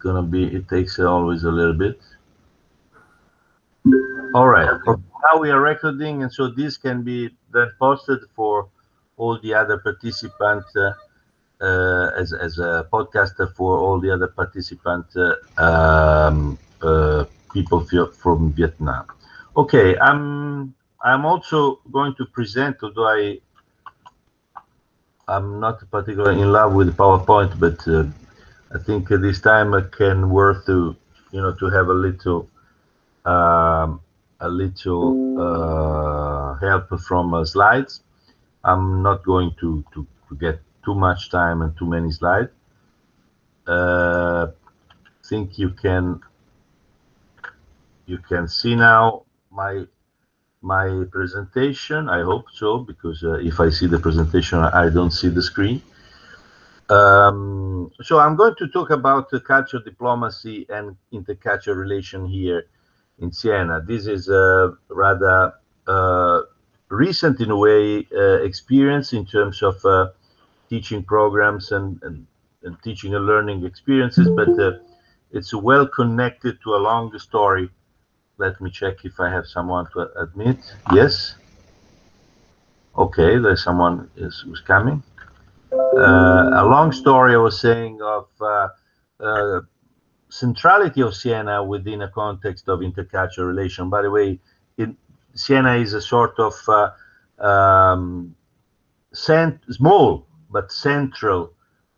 gonna be, it takes always a little bit. All right, now we are recording, and so this can be then posted for all the other participants uh, uh, as, as a podcast for all the other participants, uh, um, uh, people from Vietnam. Okay, I'm I'm also going to present, although I I'm not particularly in love with PowerPoint, but uh, I think this time it can worth to you know to have a little um, a little uh, help from uh, slides. I'm not going to, to, to get too much time and too many slides. Uh, think you can you can see now my my presentation. I hope so, because uh, if I see the presentation, I don't see the screen. Um, so I'm going to talk about the culture diplomacy and intercultural relation here in Siena. This is a rather uh, recent, in a way, uh, experience in terms of uh, teaching programs and, and, and, teaching and learning experiences, but uh, it's well connected to a long story let me check if I have someone to admit. Yes. Okay, there's someone is who's coming. Uh, a long story I was saying of uh, uh, centrality of Siena within a context of intercultural relation. By the way, it, Siena is a sort of uh, um, small but central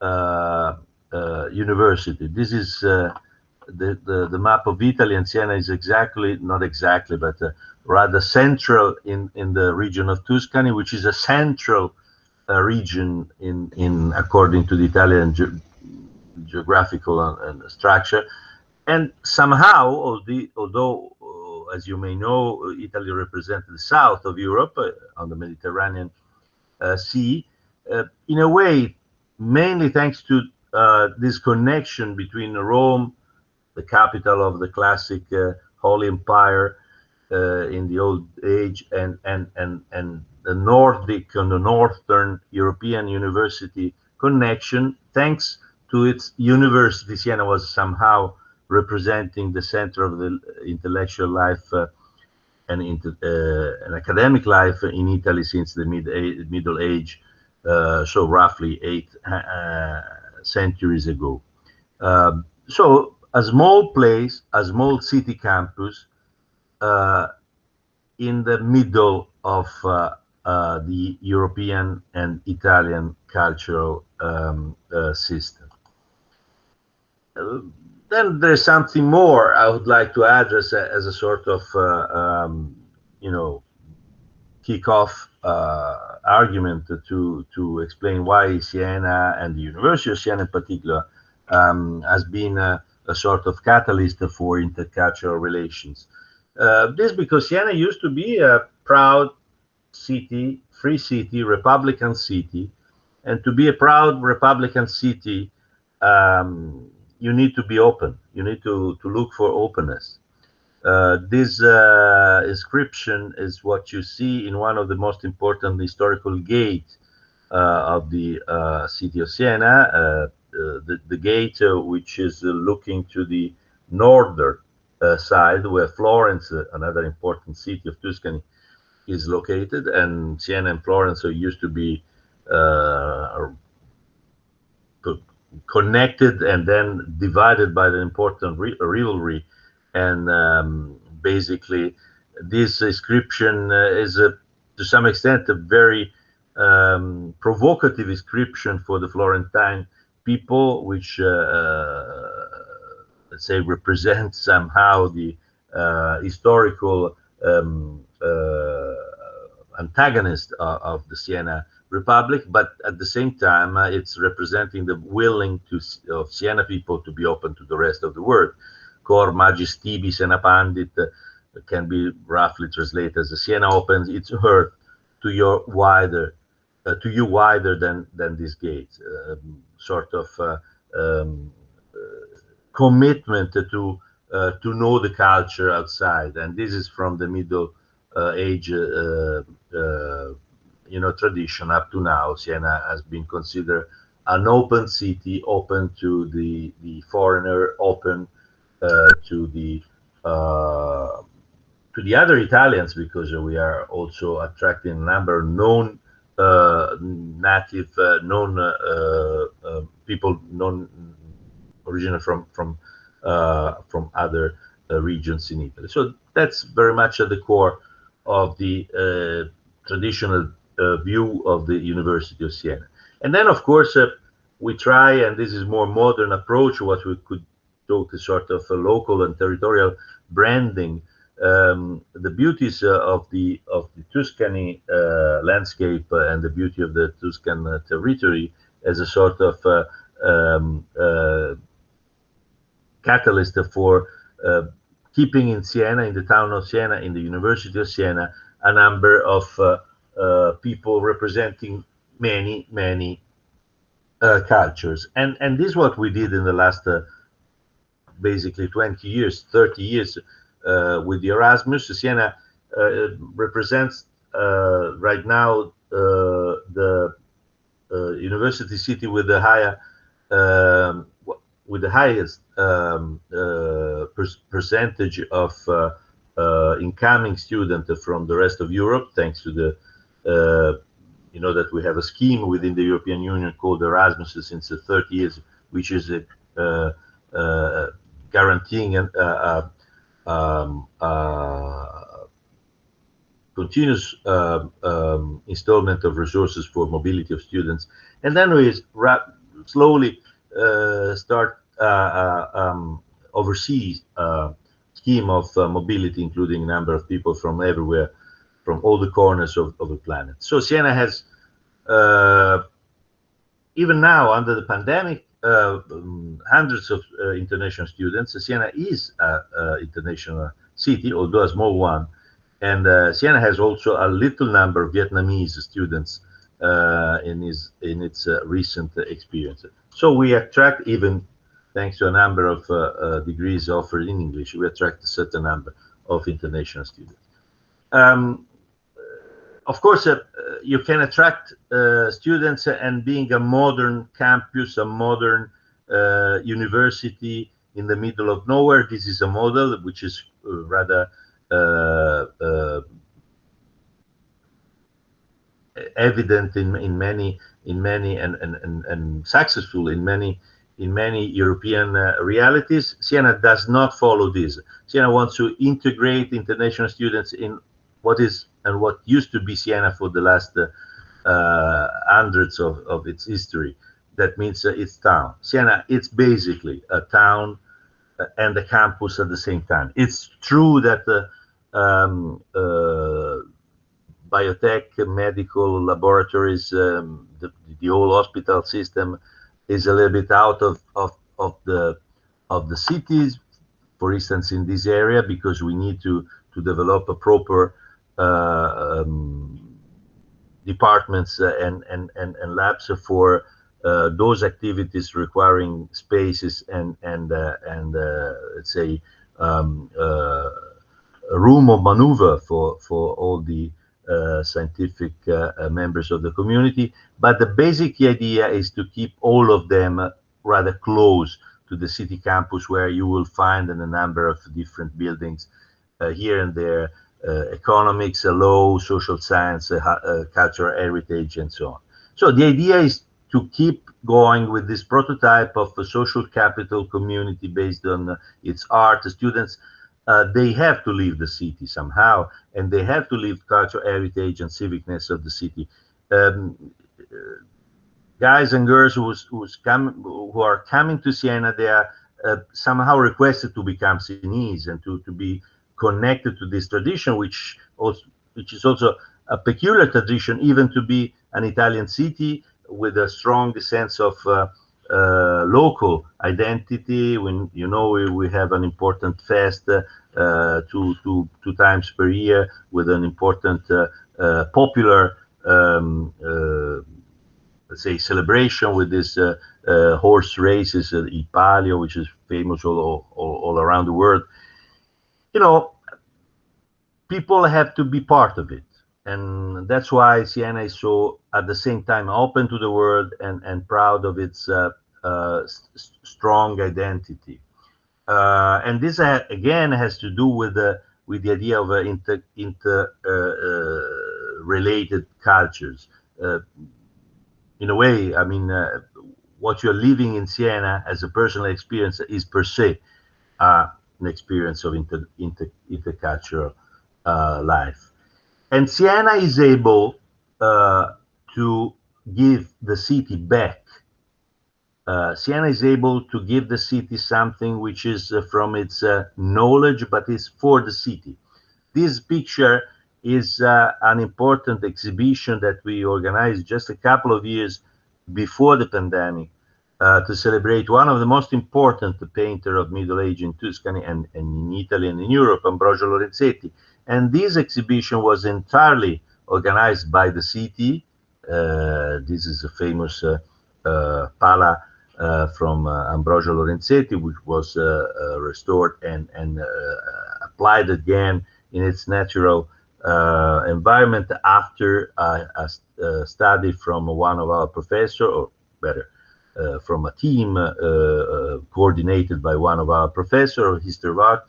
uh, uh, university. This is the, the, the map of Italy and Siena is exactly, not exactly, but rather central in, in the region of Tuscany, which is a central uh, region in, in according to the Italian ge geographical and, and, structure. And somehow, although, uh, as you may know, Italy represents the south of Europe uh, on the Mediterranean uh, Sea, uh, in a way, mainly thanks to this connection between Rome the capital of the classic uh, Holy Empire uh, in the old age, and and and and Nordic and the Northern European University connection, thanks to its university, Siena was somehow representing the center of the intellectual life uh, and uh, an academic life in Italy since the mid Middle Age, uh, so roughly eight uh, centuries ago. Um, so a small place, a small city campus uh, in the middle of uh, uh, the European and Italian cultural um, uh, system. then there's something more I would like to address as a sort of, uh, um, you know, kick-off uh, argument to to explain why Siena and the University of Siena in particular um, has been a sort of catalyst for intercultural relations. Uh, this because Siena used to be a proud city, free city, Republican city, and to be a proud Republican city, um, you need to be open. You need to, to look for openness. Uh, this uh, inscription is what you see in one of the most important historical gates uh, of the uh, city of Siena, uh, uh, the, the gate which is looking to the northern side where Florence, another important city of Tuscany, is located, and Siena and Florence used to be connected and then divided by the important rivalry. And um, basically, this inscription uh, is a, to some extent a very um, provocative inscription for the Florentine people which, uh, uh, let's say, represent somehow the uh, historical um, antagonist of, the Siena Republic, but at the same time, uh, it's representing the willing to of Siena people to be open to the rest of the world. Cor magis tibi Siena pandit uh, can be roughly translated as Siena opens its heart to your wider, uh, to you wider than than this gate. Um, sort of uh, um, uh, commitment to uh, to know the culture outside, and this is from the Middle Age, you know, tradition up to now. Siena has been considered an open city, open to the the foreigner, open uh, to the uh, to the other Italians because we are also attracting a number of known uh, native, uh, known uh, uh, people, known original from from from other regions in Italy. So that's very much at the core of the traditional view of the University of Siena. And then, of course, we try, and this is more modern approach, what we could talk a sort of a local and territorial branding. Um, the beauties uh, of the of the Tuscany uh, landscape uh, and the beauty of the Tuscan uh, territory as a sort of uh, um, uh, catalyst for keeping in Siena, in the town of Siena, in the University of Siena, a number of people representing many many cultures, and and this is what we did in the last basically 20 years, 30 years uh, with the Erasmus. Siena uh, represents uh, right now the university city with the higher um, with the highest um, per percentage of incoming students from the rest of Europe, thanks to the you know that we have a scheme within the European Union called Erasmus since 30 years, which is a, uh, uh, guaranteeing a, a, um, continuous um, um, installment of resources for mobility of students. And then we slowly uh, start uh, uh, um, overseas uh, scheme of uh, mobility, including a number of people from everywhere, from all the corners of, of the planet. So Siena has, uh, even now under the pandemic, uh, um, hundreds of uh, international students. Siena is an international city, although a small one. And uh, Siena has also a little number of Vietnamese students in, his, in its recent experience. So we attract even thanks to a number of uh, uh, degrees offered in English, we attract a certain number of international students. Um, of course, uh, you can attract uh, students and being a modern campus, a modern uh, university in the middle of nowhere. This is a model which is uh, rather uh, uh, evident in, in many in many and, and, and, and successful in many in many European realities. Siena does not follow this. Siena wants to integrate international students in what is and what used to be Siena for the last uh, uh, hundreds of, of its history. That means uh, its town. Siena, it's basically a town uh, and a campus at the same time. It's true that um, biotech, medical laboratories, um, the, the whole hospital system is a little bit out of, of, of the of the cities, for instance, in this area, because we need to to develop a proper uh, um, departments uh, and, and, and, and labs for uh, those activities requiring spaces and and and let's say um, a room of maneuver for for all the uh, scientific uh, uh, members of the community. But the basic idea is to keep all of them rather close to the city campus, where you will find in a number of different buildings here and there uh, economics, law, social science, uh, uh, cultural heritage, and so on. So the idea is to keep going with this prototype of a social capital community based on its art. Students, they have to leave the city somehow, and they have to leave cultural heritage and civicness of the city. Um, guys and girls who's, who's come, who are coming to Siena, they are uh, somehow requested to become Sienese and to, to be connected to this tradition, which also which is also a peculiar tradition, even to be an Italian city with a strong sense of uh, uh, local identity. When you know we, we have an important fest uh, two, two, two times per year with an important uh, uh, popular, um, uh, let's say, celebration with this horse races, uh, Palio, which is famous all, all, all around the world you know, people have to be part of it. And that's why Siena is so at the same time open to the world and and proud of its uh, uh, strong identity. Uh, and this uh, again has to do with the with the idea of inter, inter related cultures. in a way, I mean, what you're living in Siena as a personal experience is per se uh, an experience of inter, inter, intercultural uh, life. And Siena is able uh, to give the city back. Uh, Siena is able to give the city something which is uh, from its uh, knowledge, but is for the city. This picture is an important exhibition that we organized just a couple of years before the pandemic uh, to celebrate one of the most important painter of Middle Age in Tuscany and, and, in Italy and in Europe, Ambrogio Lorenzetti. And this exhibition was entirely organized by the city. Uh, this is a famous uh, uh pala uh, from uh, Ambrogio Lorenzetti, which was restored and, and applied again in its natural environment after a, study from one of our professors, or better, uh, from a team uh, uh, coordinated by one of our professors of history of art.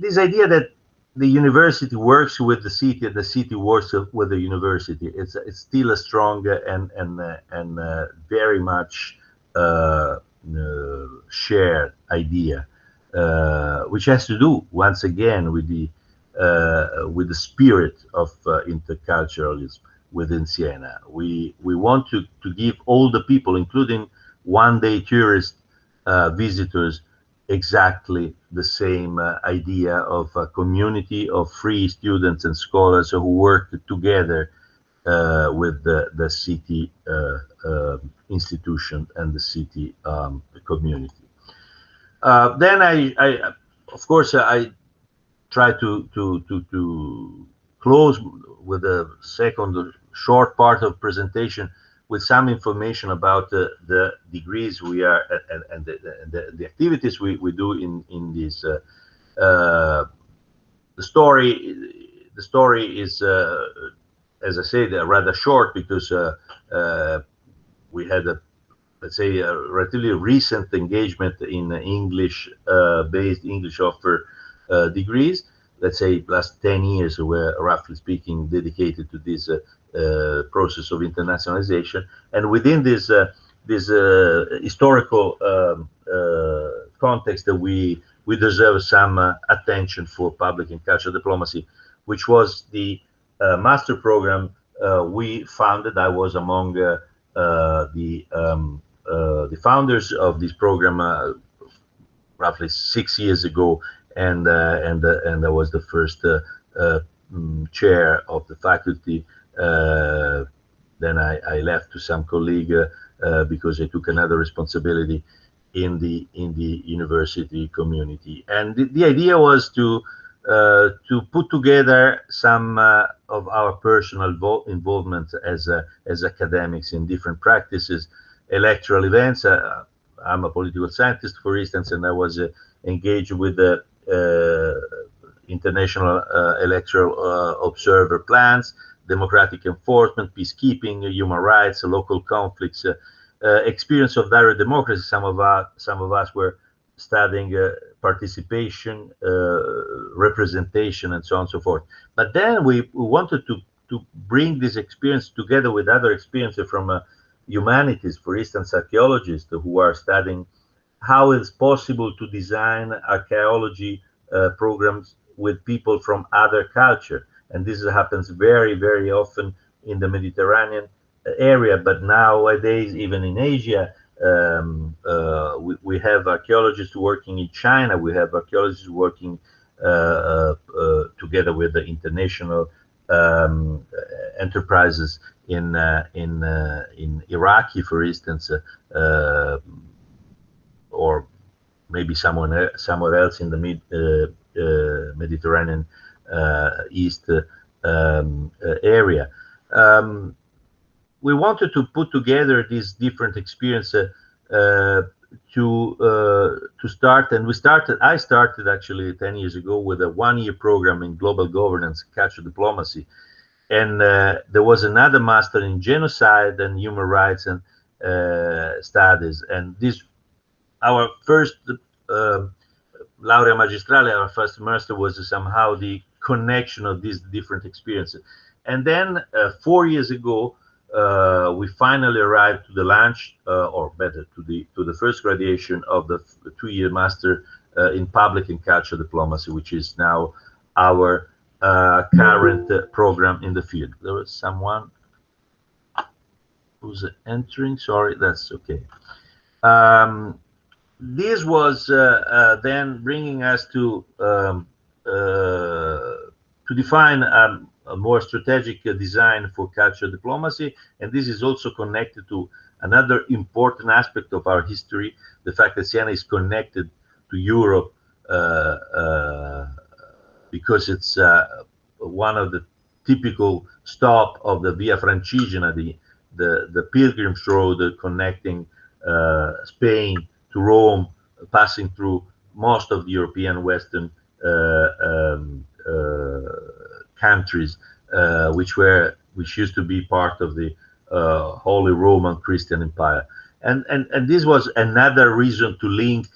this idea that the university works with the city and the city works with the university. It's it's still a strong and and and uh, very much uh, uh, shared idea, which has to do once again with the with the spirit of interculturalism within Siena. We we want to to give all the people, including one-day tourist uh, visitors, exactly the same uh, idea of a community of free students and scholars who work together uh, with the the city uh, um, institution and the city um, community. Uh, then I, I, of course, I try to to to to close with a second short part of presentation with some information about the, the degrees we are and, and the, the, the, activities we, we do in in this uh, uh, the story the story is uh, as I said rather short because uh, uh, we had a let's say a relatively recent engagement in English uh, based English offer degrees let's say last 10 years were roughly speaking dedicated to this uh, uh, process of internationalization. And within this uh, this uh, historical um, uh, context that we we deserve some uh, attention for public and cultural diplomacy which was the master program we founded. I was among the um, the founders of this program roughly six years ago and uh, and uh, and I was the first uh, mm, chair of the faculty. then I, I, left to some colleague because I took another responsibility in the in the university community. And the, the idea was to uh, to put together some uh, of our personal involvement as uh, as academics in different practices, electoral events. I'm a political scientist, for instance, and I was engaged with the international uh, electoral uh, observer plans, democratic enforcement, peacekeeping, human rights, local conflicts, experience of direct democracy. Some of us, some of us were studying participation, representation, and so on and so forth. But then we, we wanted to to bring this experience together with other experiences from uh, humanities, for instance, archaeologists who are studying how it's possible to design archaeology uh, programs with people from other culture. And this happens very, very often in the Mediterranean uh, area, but nowadays, even in Asia, um, uh, we, we, have archaeologists working in China, we have archaeologists working uh, uh, uh together with the international um, enterprises in in in Iraqi, for instance, or maybe someone somewhere else in the mid uh, uh, Mediterranean uh, East um, area. Um, we wanted to put together these different experiences to uh, to start and we started i started actually 10 years ago with a one year program in global governance culture diplomacy and uh, there was another master in genocide and human rights and uh, studies. And this, our first uh, laurea magistrale, our first master was somehow the connection of these different experiences. And then uh, four years ago, uh, we finally arrived to the launch, uh, or better, to the to the first graduation of the two-year master in public and cultural diplomacy, which is now our uh, current uh, program in the field. There was someone who's entering. Sorry, that's okay. Um, this was uh, then bringing us to um, to define um, a more strategic design for cultural diplomacy, and this is also connected to another important aspect of our history, the fact that Siena is connected to Europe uh, uh, because it's uh, one of the typical stop of the Via Francigena, the the, the pilgrim's road connecting uh, Spain to Rome, passing through most of the European Western uh, um, uh, countries, uh, which were which used to be part of the Holy Roman Christian Empire, and and and this was another reason to link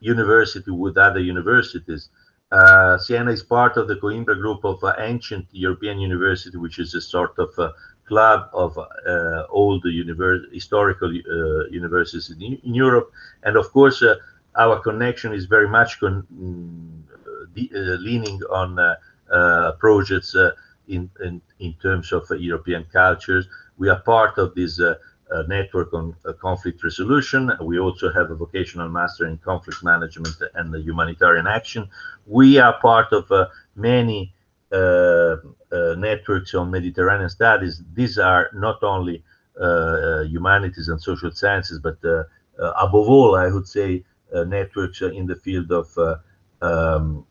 university with other universities. Uh, Siena is part of the Coimbra group of uh, ancient European university, which is a sort of uh, club of uh, old historical uh, universities in, in, Europe. And of course, uh, our connection is very much con leaning on projects in, in, in terms of European cultures. We are part of this network on uh, conflict resolution. We also have a vocational master in conflict management and humanitarian action. We are part of uh, many uh, Uh, uh, networks on Mediterranean studies. These are not only uh, humanities and social sciences, but above all, I would say, networks in the field of um,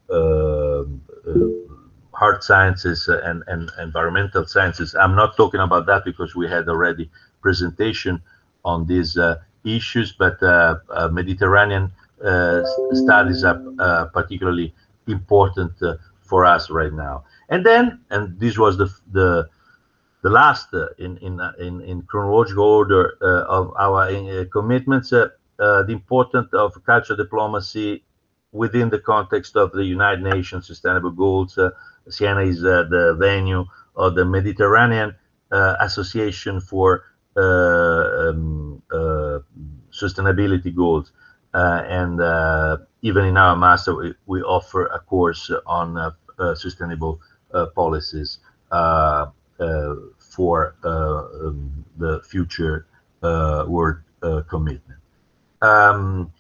hard sciences and, and environmental sciences. I'm not talking about that because we had already presentation on these uh, issues, but uh, uh, Mediterranean studies are particularly important for us right now. And then, and this was the the the last uh, in in in in chronological order uh, of our uh, commitments, the importance of cultural diplomacy within the context of the United Nations Sustainable Goals. Siena is the venue of the Mediterranean Association for uh, um, uh, sustainability goals. Uh, and even in our master, we, we, offer a course on sustainable policies for um, the future world commitment. Um,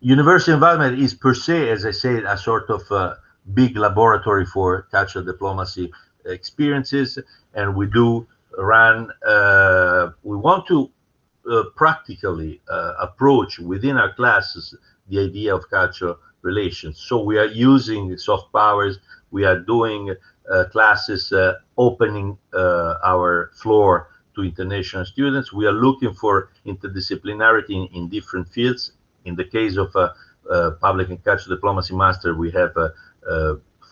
university environment is per se, as I said, a sort of uh, big laboratory for cultural diplomacy experiences, and we do run, uh, we want to uh, practically uh, approach within our classes the idea of cultural relations. So we are using soft powers. We are doing uh, classes uh, opening uh, our floor to international students. We are looking for interdisciplinarity in, in different fields. In the case of public and cultural diplomacy master, we have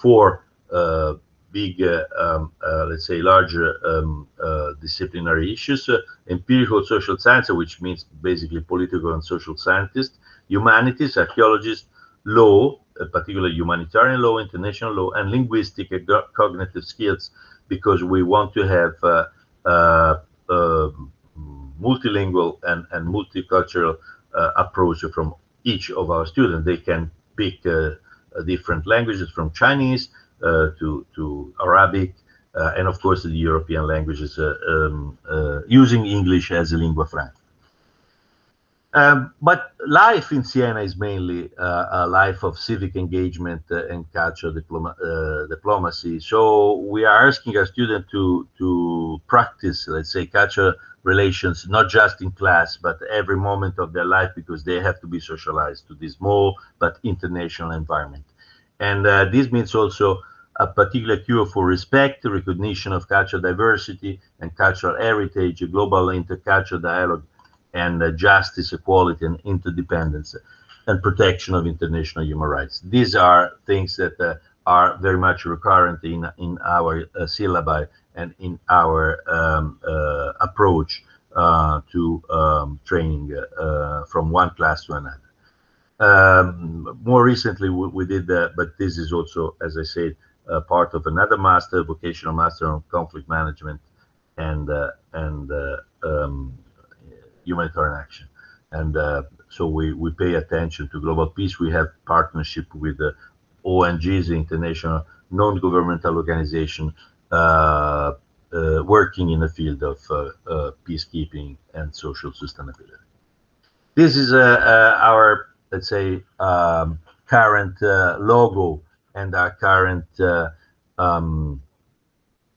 four big, uh, um, uh, let's say, larger um, uh, disciplinary issues, empirical social science, which means basically political and social scientists, humanities, archaeologists, law, particularly humanitarian law, international law, and linguistic and cognitive skills, because we want to have um, multilingual and, and multicultural uh, approach from each of our students. They can pick uh, different languages from Chinese uh, to to Arabic, uh, and of course the European languages uh, um, using English as a lingua franca. Um, but life in Siena is mainly uh, a life of civic engagement uh, and cultural diploma, uh, diplomacy. So we are asking our students to to practice, let's say, cultural relations, not just in class, but every moment of their life, because they have to be socialized to this small but international environment. And uh, this means also a particular cure for respect, recognition of cultural diversity and cultural heritage, a global intercultural dialogue, and uh, justice, equality, and interdependence, and protection of international human rights. These are things that uh, are very much recurrent in in our uh, syllabi and in our um, uh, approach uh, to um, training uh, from one class to another. Um, more recently, we, we did that, but this is also, as I said, part of another master, vocational master on conflict management and and um, humanitarian action. And uh, so we, we pay attention to global peace. We have partnership with the ONGs, international non-governmental organization, uh, uh, working in the field of uh, uh, peacekeeping and social sustainability. This is uh, our, let's say, um, current logo and our current um,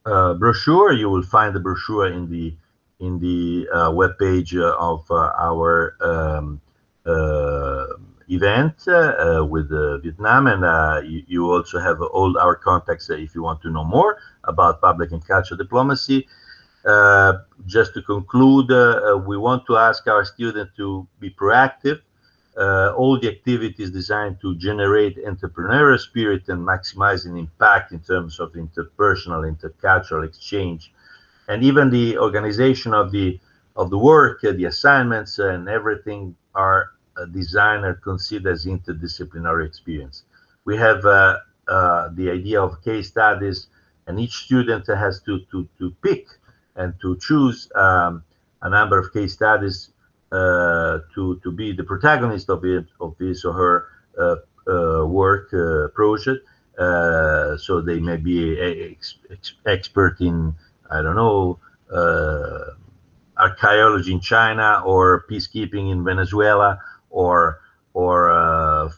brochure. You will find the brochure in the in the uh, web page of uh, our um, uh, event with Vietnam, and you, you, also have all our contacts if you want to know more about public and cultural diplomacy. Uh, just to conclude, uh, we want to ask our students to be proactive. Uh, all the activities designed to generate entrepreneurial spirit and maximizing impact in terms of interpersonal, intercultural exchange and even the organization of the of the work, uh, the assignments, and everything are uh, designed and considered as interdisciplinary experience. We have uh, uh, the idea of case studies, and each student has to to to pick and to choose um, a number of case studies uh, to to be the protagonist of it of his or her uh, work project. so they may be a, expert in I don't know, uh, archaeology in China or peacekeeping in Venezuela or or uh,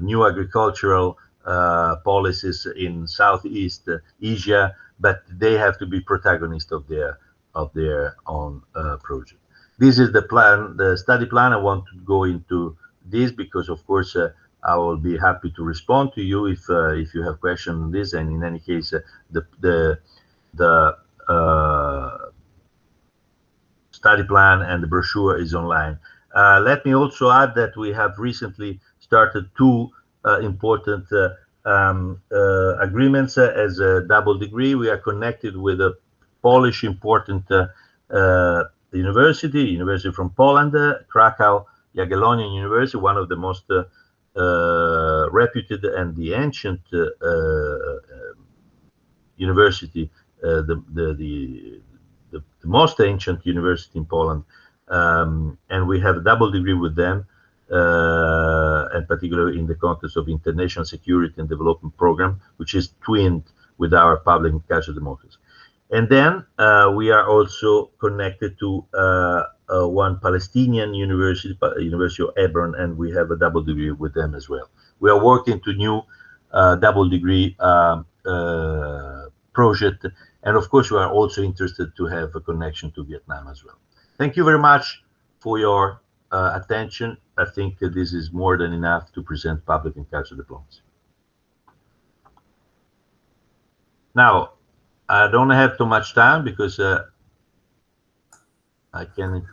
new agricultural uh, policies in Southeast Asia, but they have to be protagonists of their of their own uh, project. This is the plan, the study plan. I want to go into this because, of course, uh, I will be happy to respond to you if uh, if you have questions on this. And in any case, the the the study plan and the brochure is online. Uh, let me also add that we have recently started two uh, important um, agreements as a double degree. We are connected with a Polish important university, university from Poland, Krakow Jagiellonian University, one of the most uh, uh, reputed and the ancient uh, university uh, the, the, the, the, most ancient university in Poland. Um, and we have a double degree with them, uh, and particularly in the context of international security and development program, which is twinned with our public and cultural democracy. And then uh, we are also connected to uh, uh, one Palestinian university, University of Hebron, and we have a double degree with them as well. We are working to new uh, double degree um, project and of course, we are also interested to have a connection to Vietnam as well. Thank you very much for your uh, attention. I think this is more than enough to present public and cultural diplomacy. Now, I don't have too much time because uh, I can